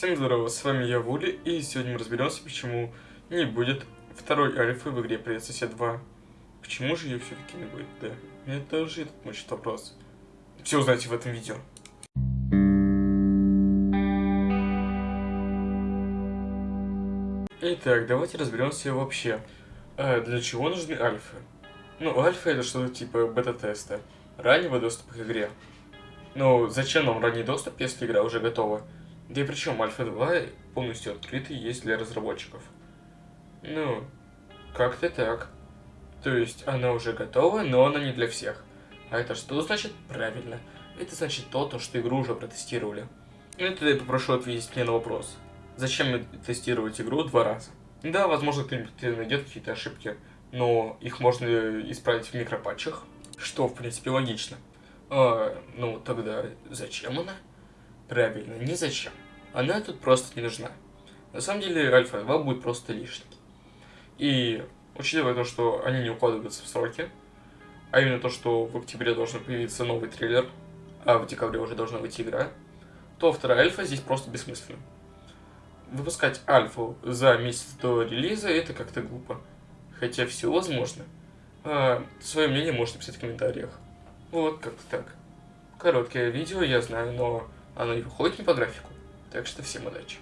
Всем здорово, с вами я Вули, и сегодня мы разберемся, почему не будет второй альфы в игре Привет Сосед 2. Почему же ее все-таки не будет, да? Мне тоже этот мучит вопрос. Все узнаете в этом видео. Итак, давайте разберемся вообще, а для чего нужны альфы. Ну, альфа это что-то типа бета-теста, раннего доступа к игре. Ну, зачем нам ранний доступ, если игра уже готова? Да и причем Альфа 2 полностью открытый есть для разработчиков. Ну, как-то так. То есть она уже готова, но она не для всех. А это что значит? Правильно. Это значит то, то что игру уже протестировали. Ну и тогда я попрошу ответить мне на вопрос. Зачем тестировать игру два раза? Да, возможно, кто-нибудь найдет какие-то ошибки, но их можно исправить в микропатчах, что, в принципе, логично. А, ну, тогда зачем она? Правильно, не зачем. Она тут просто не нужна. На самом деле, Альфа 2 будет просто лишней. И, учитывая то, что они не укладываются в сроки, а именно то, что в октябре должен появиться новый трейлер, а в декабре уже должна выйти игра, то вторая альфа здесь просто бессмысленно. Выпускать альфу за месяц до релиза это как-то глупо. Хотя все возможно. А, свое мнение можете писать в комментариях. Вот, как-то так. Короткое видео, я знаю, но оно и выходит не по графику. Так что всем удачи.